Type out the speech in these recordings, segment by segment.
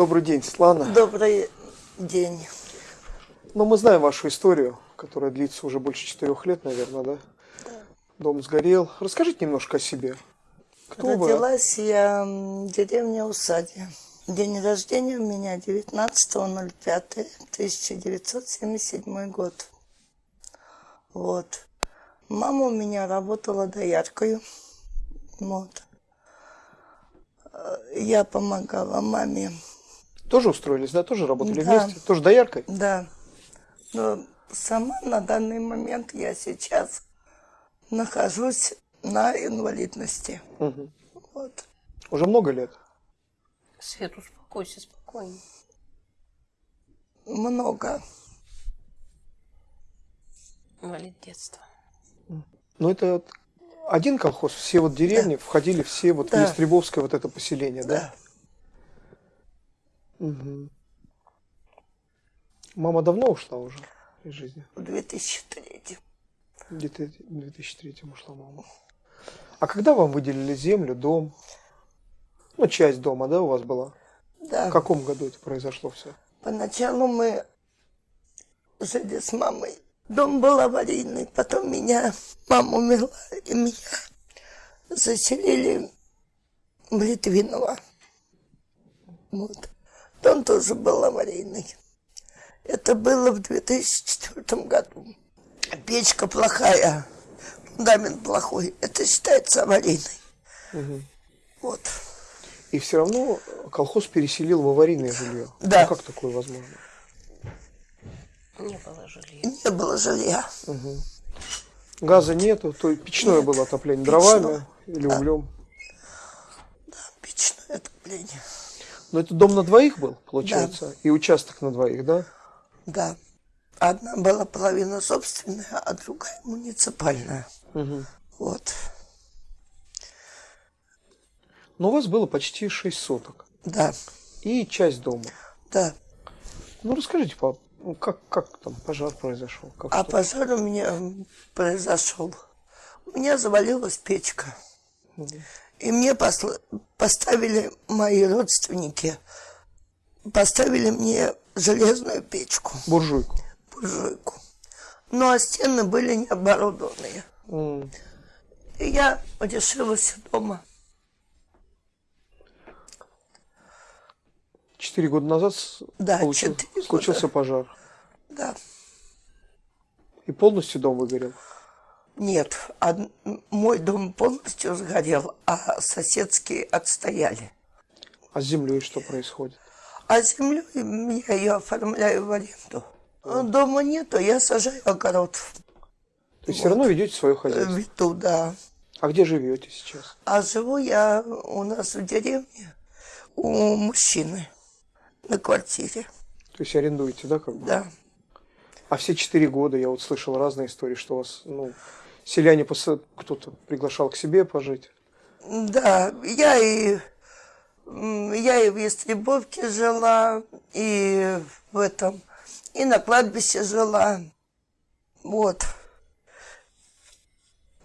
Добрый день, Светлана. Добрый день. Ну, мы знаем вашу историю, которая длится уже больше четырех лет, наверное, да? Да. Дом сгорел. Расскажите немножко о себе. Кто Родилась вы? я в деревне Усадья. День рождения у меня 19.05.1977 год. Вот. Мама у меня работала дояркой. Вот. Я помогала маме. Тоже устроились, да? Тоже работали да. вместе? Тоже дояркой? Да. Но сама на данный момент я сейчас нахожусь на инвалидности. Угу. Вот. Уже много лет? Свет, успокойся, спокойно. Много. Инвалид детства. Ну, это один колхоз, все вот деревни да. входили все вот да. в Ястребовское вот это поселение, да? Да. Угу. Мама давно ушла уже из жизни? В 2003. Где-то в 2003 ушла мама. А когда вам выделили землю, дом? Ну, часть дома, да, у вас была? Да. В каком году это произошло все? Поначалу мы жили с мамой. Дом был аварийный, потом меня, мама умерла, и меня заселили в Литвиново. Вот. Дом тоже был аварийный. Это было в 2004 году. Печка плохая, фундамент плохой. Это считается аварийной. Угу. Вот. И все равно колхоз переселил в аварийное жилье. Да. Ну, как такое возможно? Не было жилья. Не было жилья. Угу. Газа нету, то печное Нет. было отопление Печное. дровами или Да. углем. Да, печное отопление. Но это дом на двоих был, получается, и участок на двоих, да? Да. Одна была половина собственная, а другая муниципальная. Угу. Вот. Но у вас было почти 6 соток Да, и часть дома. да. Ну расскажите, пап, ну, как, как там пожар произошел? Как А что? пожар у меня произошел. У меня завалилась печка. И мне посла- поставили мои родственники, поставили мне железную печку, Буржуйку. буржуйку. Ну, а стены были не оборудованные. М. И я решилась дома. Четыре года назад Да, получил- года. случился пожар. Да. И полностью дом выгорел. Нет, од- мой дом полностью сгорел, а соседские отстояли. А с землей что происходит? А землю я ее оформляю в аренду. Дома нету, я сажаю огород. То есть все равно ведете свое хозяйство. Веду, да. А где живете сейчас? А живу я у нас в деревне у мужчины на квартире. То есть арендуете, да, как бы? Да. А все четыре года я вот слышал разные истории, что вас, ну, селяне кто-то приглашал к себе пожить. Да, я и я и в Ястребовке жила, и в этом, и на кладбище жила. Вот.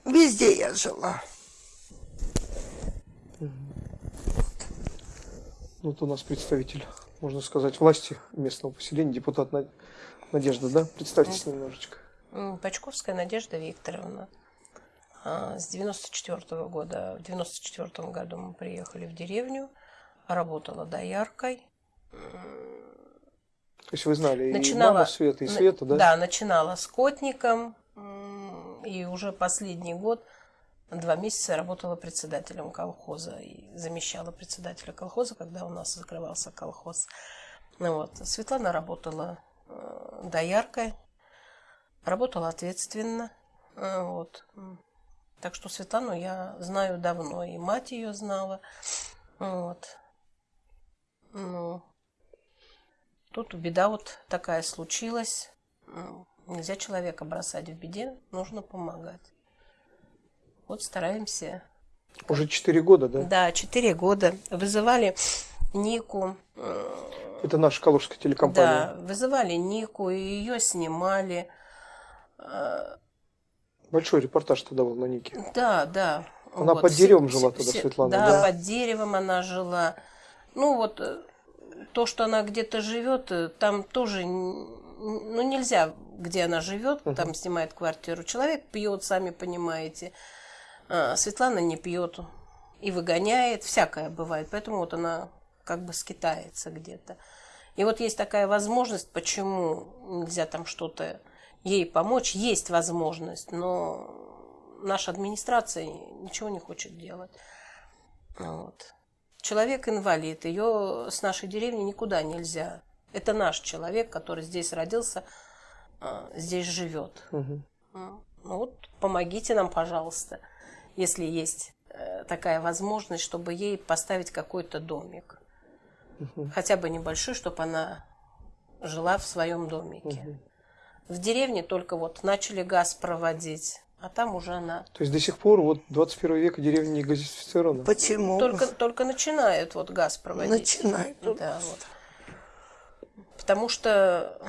Везде я жила. Вот у нас представитель, можно сказать, власти местного поселения, депутат Над- Надежда, да? Представьтесь немножечко. М, Пачковская Надежда Викторовна. А, С 94 года, в 94 году мы приехали в деревню, работала дояркой. То есть вы знали и Начинала, маму Света, и Света, да? Да, начинала скотником, и уже последний год, два месяца работала председателем колхоза и замещала председателя колхоза, когда у нас закрывался колхоз. Вот. Светлана работала э, дояркой, работала ответственно. Э, Вот. Так что Светлану я знаю давно, и мать ее знала. Вот. Ну, Тут беда вот такая случилась. Нельзя человека бросать в беде, нужно помогать. Вот стараемся. Уже четыре года, да? Да, четыре года. Вызывали Нику. э, Это наша калужская телекомпания. Да, вызывали Нику, и ее снимали. Большой репортаж тогда был на Нике. Да, да. Она под деревом жила тогда, Светлана, Да, да? под деревом она жила. Ну вот, э, то, что она где-то живет, э, там тоже, ну, нельзя, где она живет, там снимает квартиру. Человек пьет, сами понимаете. А, Светлана не пьет и выгоняет, всякое бывает. Поэтому вот она как бы скитается где-то. И вот есть такая возможность, почему нельзя там что-то ей помочь. Есть возможность, но наша администрация ничего не хочет делать. Вот. Человек инвалид, ее с нашей деревни никуда нельзя. Это наш человек, который здесь родился, а, здесь живет. М. Ну вот помогите нам, пожалуйста, если есть э, такая возможность, чтобы ей поставить какой-то домик. Хотя бы небольшой, чтобы она жила в своем домике. В деревне только вот начали газ проводить, а там уже она То есть до сих пор вот 21 века деревня не газифицирована? Почему? только, только начинают вот газ проводить. Начинают. Да, вот. Потому что,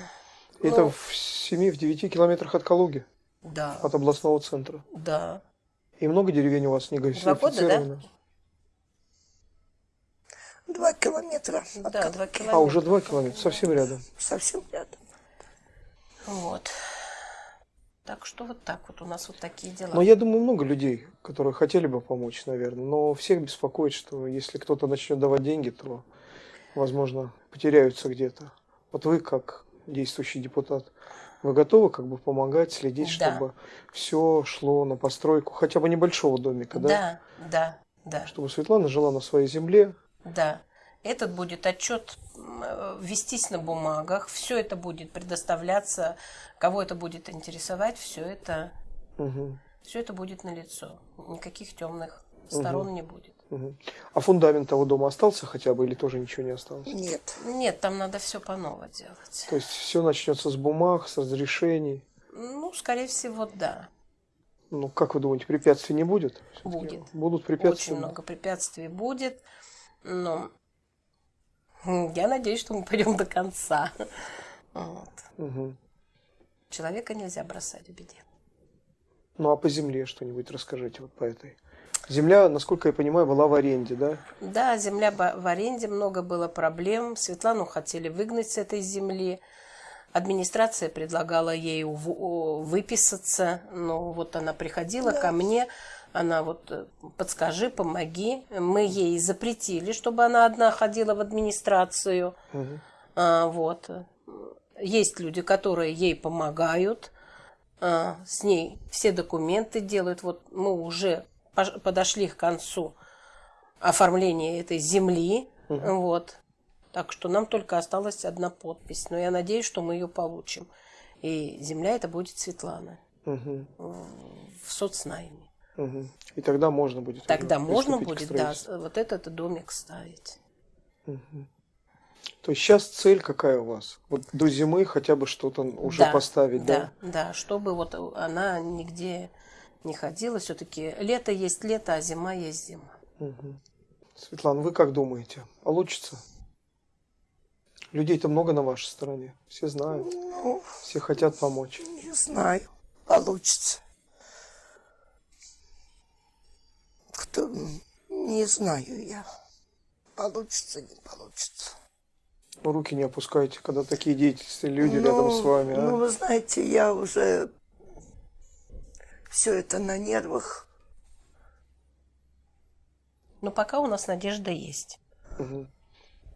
Это ну, в 7-9 километрах от Калуги, да, от областного центра. да. И много деревень у вас не Два года, газифицировано? Два километра. от Да, два А, километра. уже 2 километра, совсем рядом. Совсем рядом. Вот. Так что вот так вот у нас вот такие дела. Но я думаю, много людей, которые хотели бы помочь, наверное. Но всех беспокоит, что если кто-то начнет давать деньги, то, возможно, потеряются где-то. Вот вы, как действующий депутат, вы готовы как бы помогать, следить, Да. чтобы все шло на постройку хотя бы небольшого домика, да? Да, да, да, Чтобы Светлана жила на своей земле. да. Этот будет отчет вестись на бумагах, все это будет предоставляться, кого это будет интересовать, все это, Мгм, все это будет на лицо, никаких темных сторон не будет. мгм. А фундамент того дома остался хотя бы или тоже ничего не осталось? Нет. Нет, там надо все по ново делать. То есть все начнется с бумаг, с разрешений. Ну, скорее всего, да. Ну, как вы думаете, препятствий не будет? Будет. Будут препятствия? Очень много препятствий будет, но я надеюсь, что мы пойдем до конца. Вот. Мгм. Человека нельзя бросать в беде. Ну, а по земле что-нибудь расскажите вот по этой. Земля, насколько я понимаю, была в аренде, да? Да, земля в аренде, много было проблем. Светлану хотели выгнать с этой земли. Администрация предлагала ей выписаться, но вот она приходила ко мне, она вот э, подскажи, помоги. Мы ей запретили, чтобы она одна ходила в администрацию. Мгм. А, вот. Есть люди, которые ей помогают, а, с ней все документы делают. Вот мы уже подошли к концу оформления этой земли. Вот. Так что нам только осталась одна подпись. Но я надеюсь, что мы ее получим. И земля это будет Светлана Мгм. в соцнайме. Мгм. И тогда можно будет. Тогда можно будет, да, вот этот домик ставить. То есть сейчас цель какая у вас? Вот до зимы хотя бы что-то уже Да, поставить, да? Да, да, чтобы вот она нигде не ходила. Все-таки лето есть лето, а зима есть зима. Светлана, вы как думаете? Получится? Людей-то много на вашей стороне. Все знают, Ну, все хотят помочь. не знаю. Получится. Кто? Не знаю я. Получится, не получится. Ну, руки не опускайте, когда такие деятельные люди рядом с вами. а? Ну, вы знаете, я уже все это на нервах. Но пока у нас надежда есть. Мгм.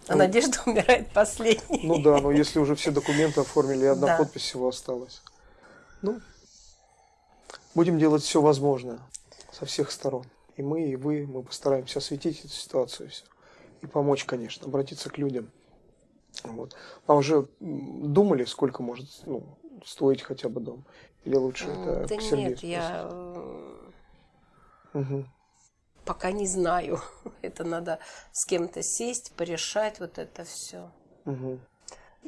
А надежда умирает последней. Ну да, но если уже все документы оформили, и одна Да. подпись всего осталась. Ну, будем делать все возможное со всех сторон. И мы, и вы, мы постараемся осветить эту ситуацию всё. и помочь, конечно, обратиться к людям. Вот. А уже думали, сколько может ну, стоить хотя бы дом? Или лучше это Да к Сергею нет, спросить? я Мгм. пока не знаю. Это надо с кем-то сесть, порешать вот это все. Мгм.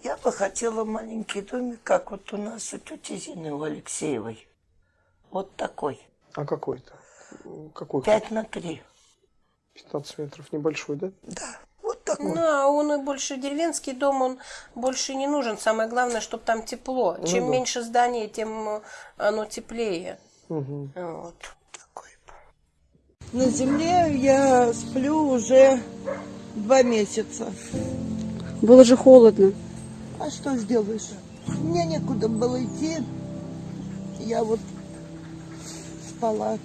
Я бы хотела маленький домик, как вот у нас у тети Зины, у Алексеевой. Вот такой. А какой-то? Какой? Пять на три. 15 метров небольшой, да? Да, вот такой. Ну, а он и больше деревенский дом, он больше не нужен. Самое главное, чтобы там тепло. Чем да. меньше здание, тем оно теплее. Мгм. Вот. такой. На земле я сплю уже два месяца. Было же холодно. А что сделаешь? Мне некуда было идти. Я вот спала.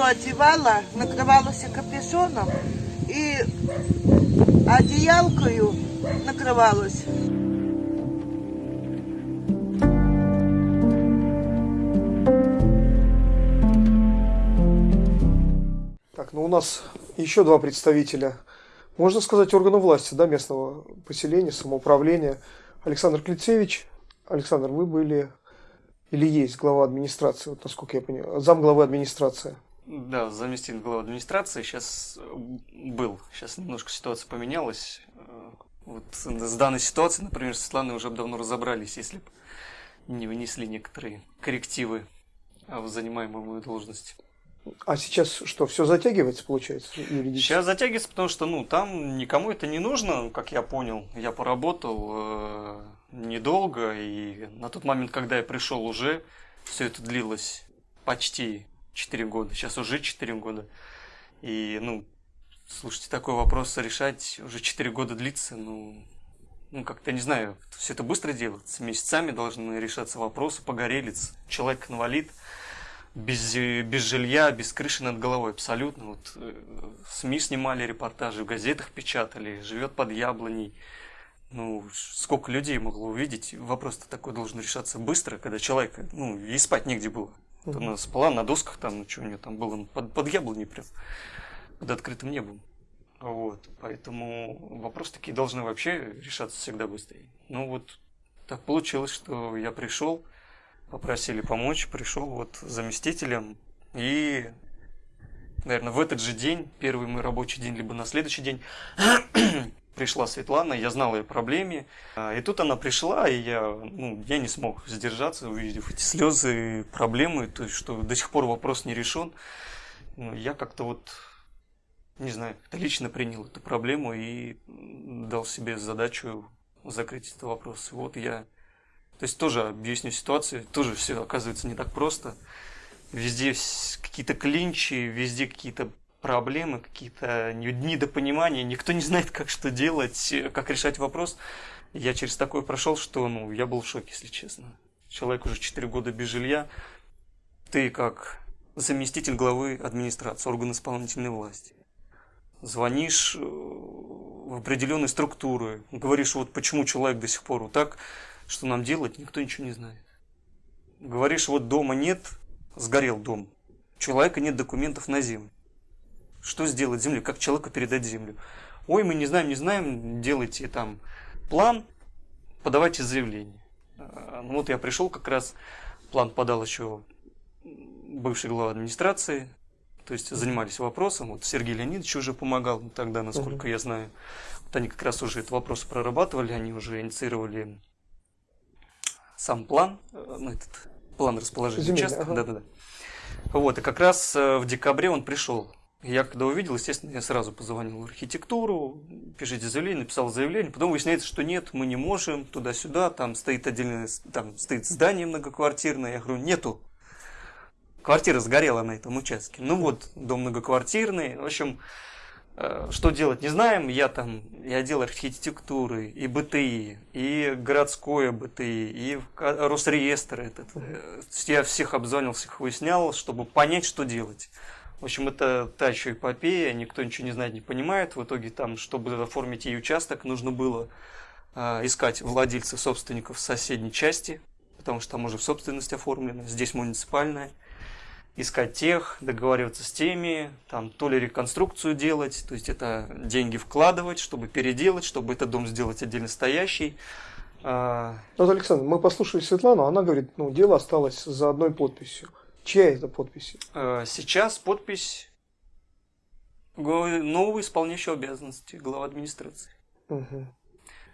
Пальто одевала, накрывалась капюшоном и одеялкою накрывалась. Так, ну у нас еще два представителя, можно сказать, органа власти, да, местного поселения, самоуправления. Александр Клицевич. Александр, вы были или есть глава администрации, вот насколько я понимаю, зам главы администрации. Да, заместитель главы администрации сейчас был. Сейчас немножко ситуация поменялась. Э, Вот с данной ситуацией, например, с Светланой уже давно разобрались, если бы не внесли некоторые коррективы в занимаемую мою должность. А сейчас что, все затягивается, получается, юридически? Сейчас затягивается, потому что, ну, там никому это не нужно, как я понял. Я поработал э, недолго, и на тот момент, когда я пришел, уже все это длилось почти 4 года. Сейчас уже 4 года. И, ну, слушайте, такой вопрос решать уже 4 года длится, ну, ну, как-то, не знаю, все это быстро делается. Месяцами должны решаться вопросы, погорелец, человек инвалид, без, без жилья, без крыши над головой абсолютно. Вот э, СМИ снимали репортажи, в газетах печатали, живет под яблоней. Ну, сколько людей могло увидеть. Вопрос-то такой должен решаться быстро, когда человек, ну, и спать негде было. Вот Она спала на досках там, ну, что у нее там было, под, под яблоней прям, под открытым небом. Вот, поэтому вопросы такие должны вообще решаться всегда быстрее. Ну вот, так получилось, что я пришел, попросили помочь, пришел вот заместителем, и, наверное, в этот же день, первый мой рабочий день, либо на следующий день, пришла Светлана, я знал ее проблеме, а, и тут она пришла, и я, ну, я не смог сдержаться, увидев эти слезы, проблемы, то есть, что до сих пор вопрос не решен. Ну, я как-то вот, не знаю, лично принял эту проблему и дал себе задачу закрыть этот вопрос. Вот я, то есть тоже объясню ситуацию, тоже все оказывается не так просто. Везде какие-то клинчи, везде какие-то проблемы, какие-то недопонимания, никто не знает, как что делать, как решать вопрос. Я через такое прошел, что ну, я был в шоке, если честно. Человек уже 4 года без жилья. Ты как заместитель главы администрации, орган исполнительной власти. Звонишь в определенные структуры, говоришь, вот почему человек до сих пор вот так, что нам делать, никто ничего не знает. Говоришь, вот дома нет, сгорел дом, человека нет документов на землю. Что сделать землю? Как человеку передать землю? Ой, мы не знаем, не знаем, делайте там план, подавайте заявление. Ну вот я пришел как раз, план подал еще бывший глава администрации, то есть занимались вопросом. Вот Сергей Леонидович уже помогал тогда, насколько uh-huh. я знаю. Вот они как раз уже этот вопрос прорабатывали, они уже инициировали сам план, ну, этот план расположения Земля, участка. Ага. Да-да-да. Вот, и как раз в декабре он пришел я когда увидел, естественно, я сразу позвонил в архитектуру, пишите заявление, написал заявление. Потом выясняется, что нет, мы не можем, туда-сюда, там стоит отдельное, там стоит здание многоквартирное. Я говорю, нету. Квартира сгорела на этом участке. Ну вот, дом многоквартирный. В общем, что делать, не знаем. Я там, и отдел архитектуры, и БТИ, и городское БТИ, и Росреестр этот. Я всех обзвонил, всех выяснял, чтобы понять, что делать. В общем, это та еще эпопея, никто ничего не знает, не понимает. В итоге там, чтобы оформить ей участок, нужно было э, искать владельцев, собственников соседней части, потому что там уже в собственность оформлено, здесь муниципальная. Искать тех, договариваться с теми, там то ли реконструкцию делать, то есть это деньги вкладывать, чтобы переделать, чтобы этот дом сделать отдельно стоящий. А, вот, Александр, мы послушали Светлану, она говорит, ну, дело осталось за одной подписью. Чья это подпись? Э, сейчас подпись нового исполняющего обязанности глава администрации. Угу.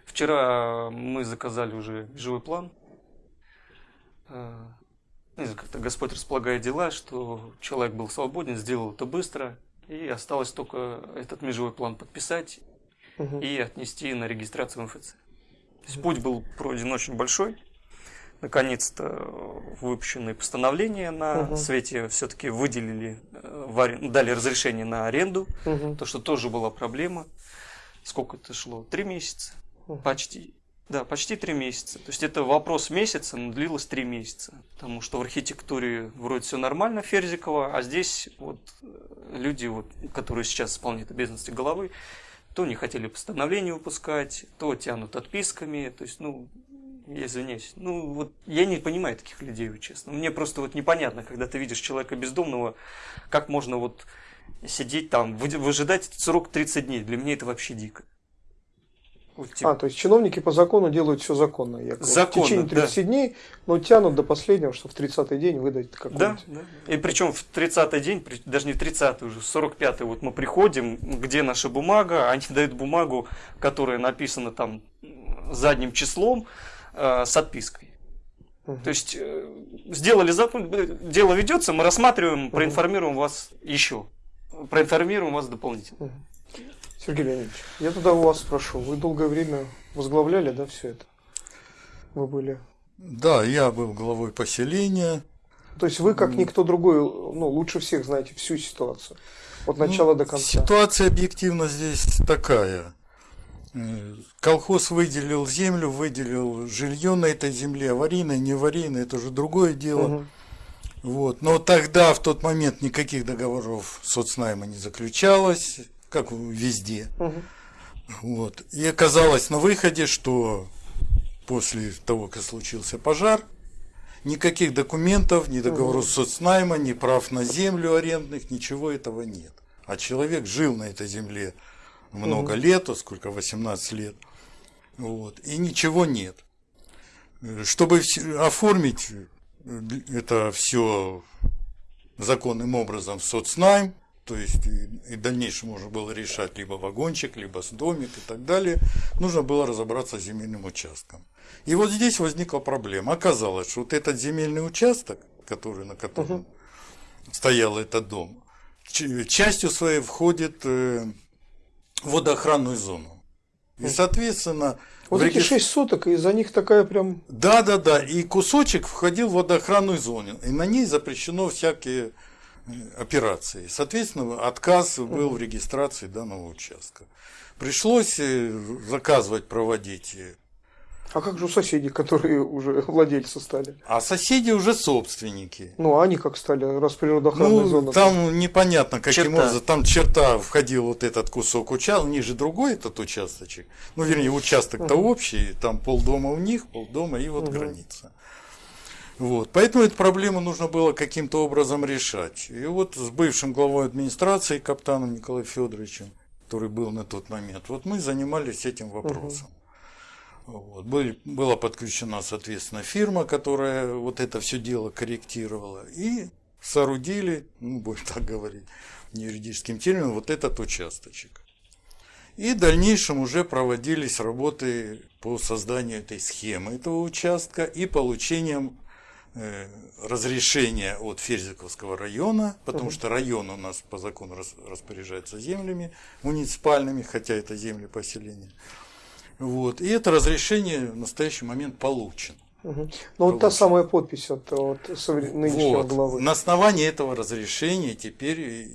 Вчера мы заказали уже живой план. Э, знаю, как-то Господь располагает дела, что человек был свободен, сделал это быстро, и осталось только этот межевой план подписать Мгм. и отнести на регистрацию в МФЦ. То есть путь был пройден очень большой. Наконец-то выпущенные постановления на Мгм. свете все-таки выделили, э, дали разрешение на аренду, Мгм. то, что тоже была проблема. Сколько это шло? Три месяца? Мгм. Почти. Да, почти три месяца. То есть это вопрос месяца, но длилось три месяца. Потому что в архитектуре вроде все нормально, Ферзикова, а здесь вот э, люди, вот, которые сейчас исполняют обязанности головы, то не хотели постановление выпускать, то тянут отписками. То есть, ну, извиняюсь. Ну, вот я не понимаю таких людей, вот честно. Мне просто вот непонятно, когда ты видишь человека бездомного, как можно вот сидеть там, вы- выжидать этот срок 30 дней. Для меня это вообще дико. Вот, типа, А, то есть чиновники по закону делают все законно, якобы. Законно, в течение 30 дней, но тянут до последнего, что в 30-й день выдать Да, какой-нибудь. да. И причем в 30-й день, даже не в 30-й уже, в 45-й вот мы приходим, где наша бумага, они дают бумагу, которая написана там задним числом э, с отпиской. Мгм. То есть э, сделали закон, э, дело ведется, мы рассматриваем, проинформируем вас еще. Проинформируем вас дополнительно. Сергей Леонидович, я тогда у вас спрошу. Вы долгое время возглавляли, да, все это? Вы были. Да, я был главой поселения. То есть вы, как никто другой, ну, лучше всех знаете всю ситуацию. От начала Ну, до конца. Ситуация объективно здесь такая. Колхоз выделил землю, выделил жилье на этой земле, аварийное, не аварийное, это уже другое дело. Мгм. Вот. Но тогда, в тот момент, никаких договоров соцнайма не заключалось, как везде. Мгм. Вот. И оказалось на выходе, что после того, как случился пожар, никаких документов, ни договоров соцнайма, ни прав на землю арендных, ничего этого нет. А человек жил на этой земле много лет, а сколько, 18 лет, вот, и ничего нет. Э, Чтобы оформить э, это все законным образом в соцнайм, то есть и, и в дальнейшем можно было решать либо вагончик, либо с домик и так далее, нужно было разобраться с земельным участком. И вот здесь возникла проблема. Оказалось, что вот этот земельный участок, который, на котором стоял этот дом, частью своей входит э, водоохранную зону. И, соответственно, Вот эти регистр- 6 суток, и за них такая прям... да, да, да. И кусочек входил в водоохранную зону. И на ней запрещено всякие э, операции. Соответственно, отказ был в регистрации данного участка. Пришлось э, заказывать, проводить. А как же у соседей, которые уже владельцы стали? А соседи уже собственники. Ну, а они как стали, раз природоохранная Ну, зона? там непонятно, каким Черта. образом. Там черта входил вот этот кусок участка, ниже другой этот участочек. Ну, вернее, участок-то общий, там полдома у них, полдома и вот граница. Вот. Поэтому эту проблему нужно было каким-то образом решать. И вот с бывшим главой администрации Каптаном Николаем Федоровичем, который был на тот момент, вот мы занимались этим вопросом. Вот. Была подключена, соответственно, фирма, которая вот это все дело корректировала. И соорудили, ну, будем так говорить, не юридическим термином, вот этот участочек. И в дальнейшем уже проводились работы по созданию этой схемы этого участка и получением э, разрешения от Ферзиковского района, потому что район у нас по закону рас- распоряжается землями муниципальными, хотя это земли поселения. Вот. И это разрешение в настоящий момент получено. Мгм. Ну, вот та самая подпись от, от нынешнего Вот. главы. На основании этого разрешения теперь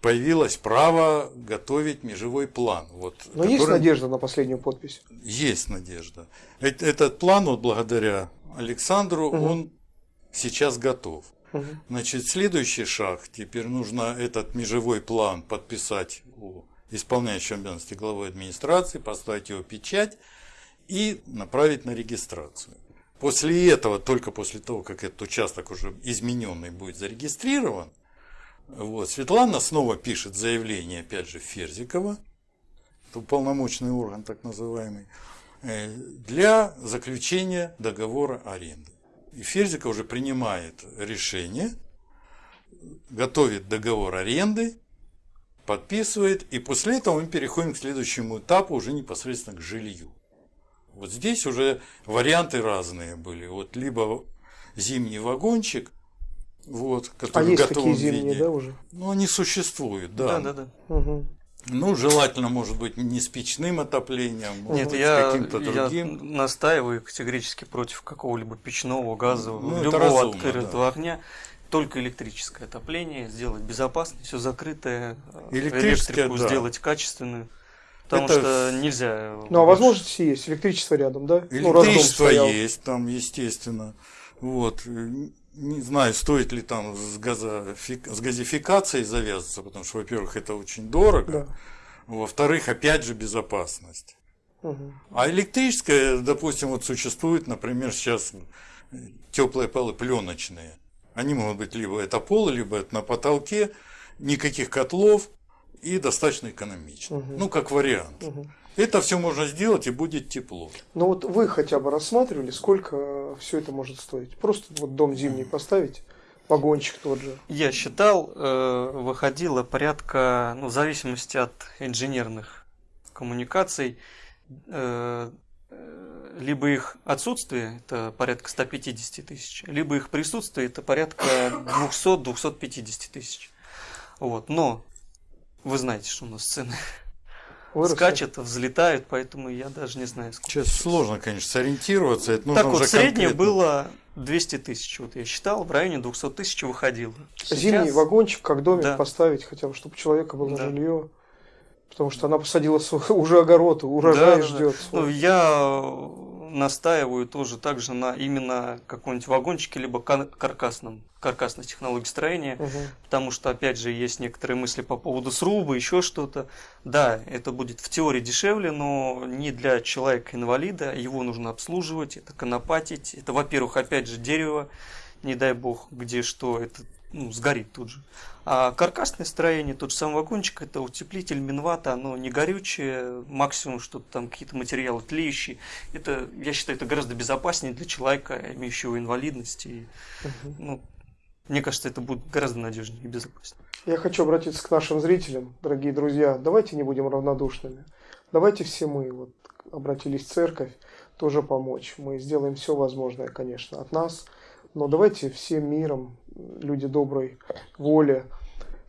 появилось право готовить межевой план. Вот, Но есть который- надежда на последнюю подпись? Есть надежда. Этот план, вот благодаря Александру, он сейчас готов. Мгм. Значит, следующий шаг. Теперь нужно этот межевой план подписать у исполняющего обязанности главы администрации, поставить его печать и направить на регистрацию. После этого, только после того, как этот участок уже измененный будет зарегистрирован, вот, Светлана снова пишет заявление, опять же, Ферзикова, уполномоченный орган так называемый, э, для заключения договора аренды. И Ферзиков уже принимает решение, готовит договор аренды, подписывает, и после этого мы переходим к следующему этапу, уже непосредственно к жилью. Вот здесь уже варианты разные были. Вот либо зимний вагончик, вот, А который в есть готовом такие зимние, виде. да, уже? Ну, они существуют, да. Да, да, да. Угу. Ну, желательно, может быть, не с печным отоплением, может Нет, быть, я, с каким-то я другим. настаиваю категорически против какого-либо печного, газового, Ну, любого разумно, открытого огня. Только электрическое отопление, сделать безопасно, все закрытое, э, электрику да. сделать качественную. Потому Это- что нельзя. Ну, а возможности есть. Электричество рядом, да? Ну, Электричество стоял. есть там, естественно. Вот. Не знаю, стоит ли там с, газофи- с газификацией завязываться, потому что, во-первых, это очень дорого. Да. Во-вторых, опять же, безопасность. Мгм. А электрическое, допустим, вот существует, например, сейчас теплые полы пленочные. Они могут быть либо это полы, либо это на потолке, никаких котлов и достаточно экономично. Мгм. Ну, как вариант. Мгм. Это все можно сделать и будет тепло. Ну вот вы хотя бы рассматривали, сколько все это может стоить? Просто вот дом зимний поставить, вагончик тот же. Я считал, э, выходило порядка, ну, в зависимости от инженерных коммуникаций, э, э, либо их отсутствие, это порядка 150 тысяч, либо их присутствие, это порядка 200-250 тысяч. Вот. Но вы знаете, что у нас цены Выросли. скачут, взлетают, поэтому я даже не знаю, сколько. Сейчас сложно, конечно, сориентироваться. Это нужно так вот, среднее конкретно. было 200 тысяч, вот я считал, в районе 200 тысяч выходило. Зимний Сейчас- вагончик, как домик Да. поставить, хотя бы, чтобы у человека было Да. жилье. Потому что она посадила свой, уже огород, урожай Да, да, да. ждет. Ну, я э, настаиваю тоже также на именно каком-нибудь вагончике, либо кар- каркасном, каркасной технологии строения, потому что, опять же, есть некоторые мысли по поводу сруба, еще что-то. Да, это будет в теории дешевле, но не для человека-инвалида, его нужно обслуживать, это конопатить, это, во-первых, опять же, дерево, не дай бог, где что, это ну, сгорит тут же. А каркасное строение, тот же самый вагончик, это утеплитель, минвата, оно не горючее, максимум что-то там, какие-то материалы тлеющие. Это, я считаю, это гораздо безопаснее для человека, имеющего инвалидность. И, ну, мне кажется, это будет гораздо надежнее и безопаснее. Я хочу обратиться к нашим зрителям, дорогие друзья. Давайте не будем равнодушными. Давайте все мы вот обратились в церковь, тоже помочь. Мы сделаем все возможное, конечно, от нас. Но давайте всем миром, люди доброй воли,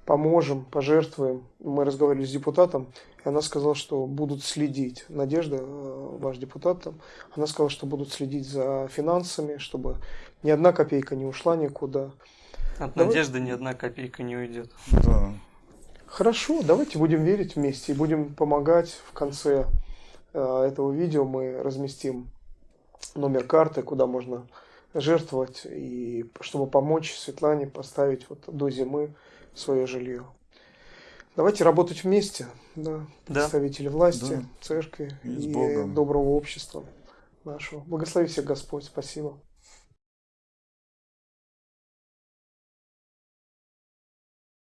поможем, пожертвуем. Мы разговаривали с депутатом, и она сказала, что будут следить. Надежда, э, ваш депутат там, она сказала, что будут следить за финансами, чтобы ни одна копейка не ушла никуда. От Давай- надежды ни одна копейка не уйдет. Да. Хорошо, давайте будем верить вместе и будем помогать. В конце э, этого видео мы разместим номер карты, куда можно жертвовать, и чтобы помочь Светлане поставить вот до зимы свое жилье. Давайте работать вместе, да, Да. представители власти, Да. церкви И и доброго общества нашего. Благослови всех Господь, спасибо.